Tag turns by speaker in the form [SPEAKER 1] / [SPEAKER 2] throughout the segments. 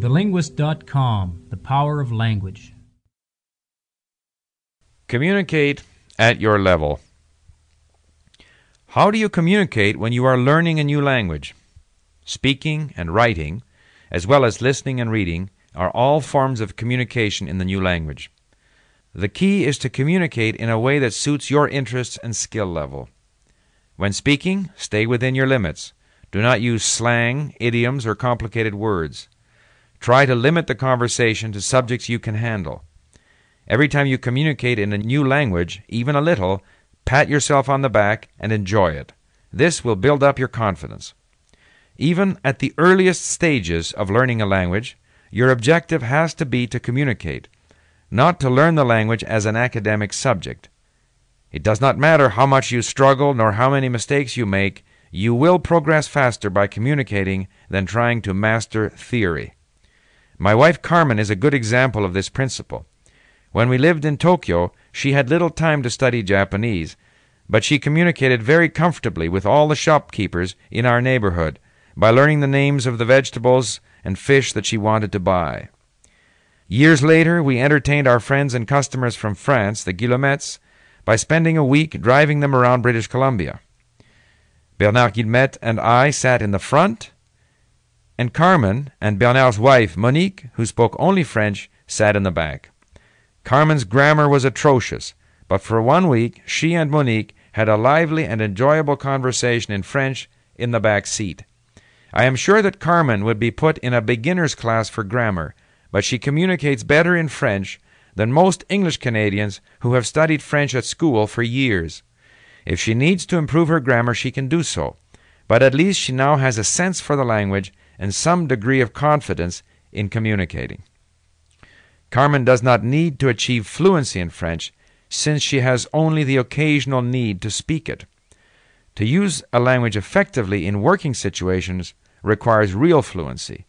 [SPEAKER 1] TheLinguist.com The Power of Language.
[SPEAKER 2] Communicate at your level. How do you communicate when you are learning a new language? Speaking and writing, as well as listening and reading, are all forms of communication in the new language. The key is to communicate in a way that suits your interests and skill level. When speaking, stay within your limits. Do not use slang, idioms, or complicated words. Try to limit the conversation to subjects you can handle. Every time you communicate in a new language, even a little, pat yourself on the back and enjoy it. This will build up your confidence. Even at the earliest stages of learning a language, your objective has to be to communicate, not to learn the language as an academic subject. It does not matter how much you struggle nor how many mistakes you make, you will progress faster by communicating than trying to master theory. My wife Carmen is a good example of this principle. When we lived in Tokyo, she had little time to study Japanese, but she communicated very comfortably with all the shopkeepers in our neighborhood by learning the names of the vegetables and fish that she wanted to buy. Years later, we entertained our friends and customers from France, the Guillemets, by spending a week driving them around British Columbia. Bernard Guillemette and I sat in the front, and Carmen and Bernard's wife, Monique, who spoke only French, sat in the back. Carmen's grammar was atrocious, but for one week she and Monique had a lively and enjoyable conversation in French in the back seat. I am sure that Carmen would be put in a beginner's class for grammar, but she communicates better in French than most English Canadians who have studied French at school for years. If she needs to improve her grammar, she can do so, but at least she now has a sense for the language and some degree of confidence in communicating. Carmen does not need to achieve fluency in French since she has only the occasional need to speak it. To use a language effectively in working situations requires real fluency,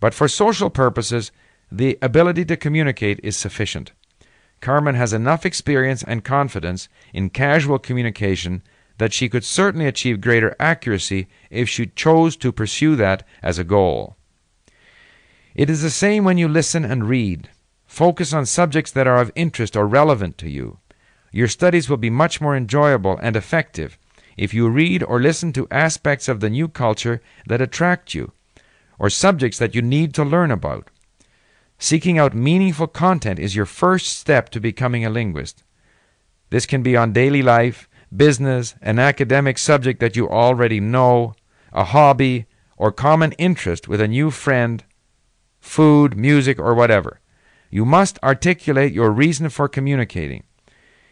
[SPEAKER 2] but for social purposes, the ability to communicate is sufficient. Carmen has enough experience and confidence in casual communication that she could certainly achieve greater accuracy if she chose to pursue that as a goal. It is the same when you listen and read. Focus on subjects that are of interest or relevant to you. Your studies will be much more enjoyable and effective if you read or listen to aspects of the new culture that attract you, or subjects that you need to learn about. Seeking out meaningful content is your first step to becoming a linguist. This can be on daily life, business, an academic subject that you already know, a hobby, or common interest with a new friend, food, music, or whatever. You must articulate your reason for communicating.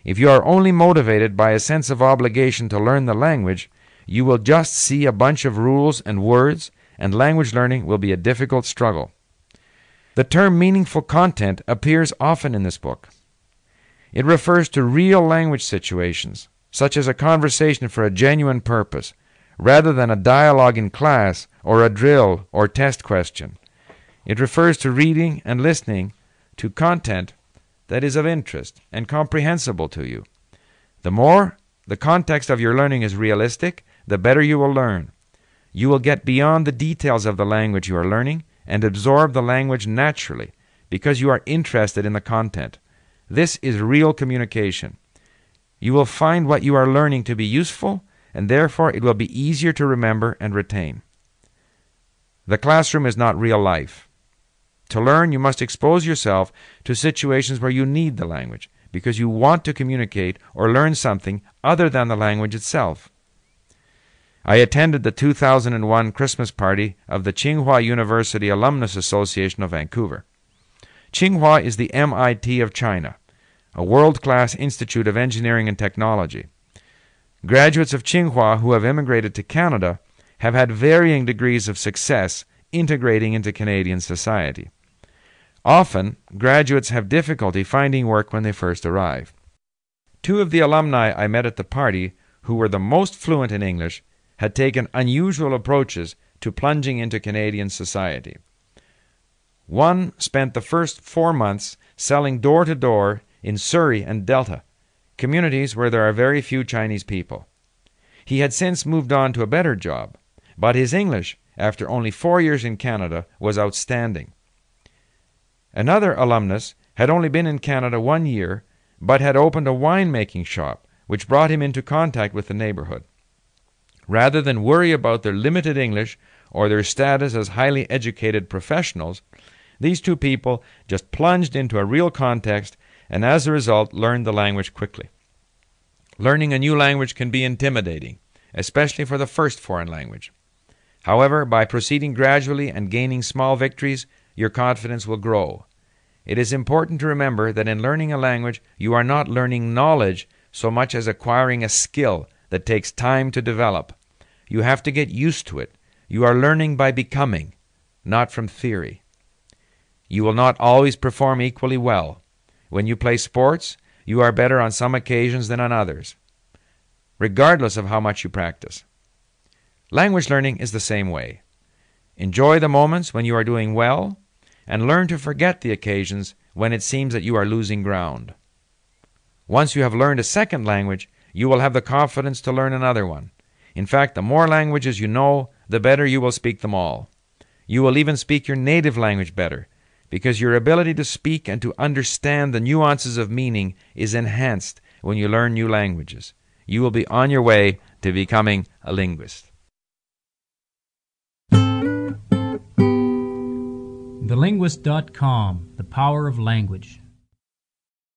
[SPEAKER 2] If you are only motivated by a sense of obligation to learn the language, you will just see a bunch of rules and words, and language learning will be a difficult struggle. The term meaningful content appears often in this book. It refers to real language situations, such as a conversation for a genuine purpose, rather than a dialogue in class or a drill or test question. It refers to reading and listening to content that is of interest and comprehensible to you. The more the context of your learning is realistic, the better you will learn. You will get beyond the details of the language you are learning and absorb the language naturally because you are interested in the content. This is real communication. You will find what you are learning to be useful, and therefore it will be easier to remember and retain. The classroom is not real life. To learn, you must expose yourself to situations where you need the language because you want to communicate or learn something other than the language itself. I attended the 2001 Christmas party of the Tsinghua University Alumnus Association of Vancouver. Tsinghua is the MIT of China, a world class institute of engineering and technology. Graduates of Tsinghua who have immigrated to Canada have had varying degrees of success integrating into Canadian society. Often, graduates have difficulty finding work when they first arrive. Two of the alumni I met at the party, who were the most fluent in English, had taken unusual approaches to plunging into Canadian society. One spent the first four months selling door to door in Surrey and Delta, communities where there are very few Chinese people. He had since moved on to a better job, but his English, after only four years in Canada, was outstanding. Another alumnus had only been in Canada one year, but had opened a wine making shop, which brought him into contact with the neighborhood. Rather than worry about their limited English or their status as highly educated professionals, these two people just plunged into a real context and as a result learned the language quickly. Learning a new language can be intimidating, especially for the first foreign language. However, by proceeding gradually and gaining small victories, your confidence will grow. It is important to remember that in learning a language, you are not learning knowledge so much as acquiring a skill that takes time to develop. You have to get used to it. You are learning by becoming, not from theory. You will not always perform equally well. When you play sports, you are better on some occasions than on others, regardless of how much you practice. Language learning is the same way. Enjoy the moments when you are doing well, and learn to forget the occasions when it seems that you are losing ground. Once you have learned a second language, you will have the confidence to learn another one. In fact, the more languages you know, the better you will speak them all. You will even speak your native language better, because your ability to speak and to understand the nuances of meaning is enhanced when you learn new languages. You will be on your way to becoming a linguist.
[SPEAKER 1] TheLinguist.com The Power of Language.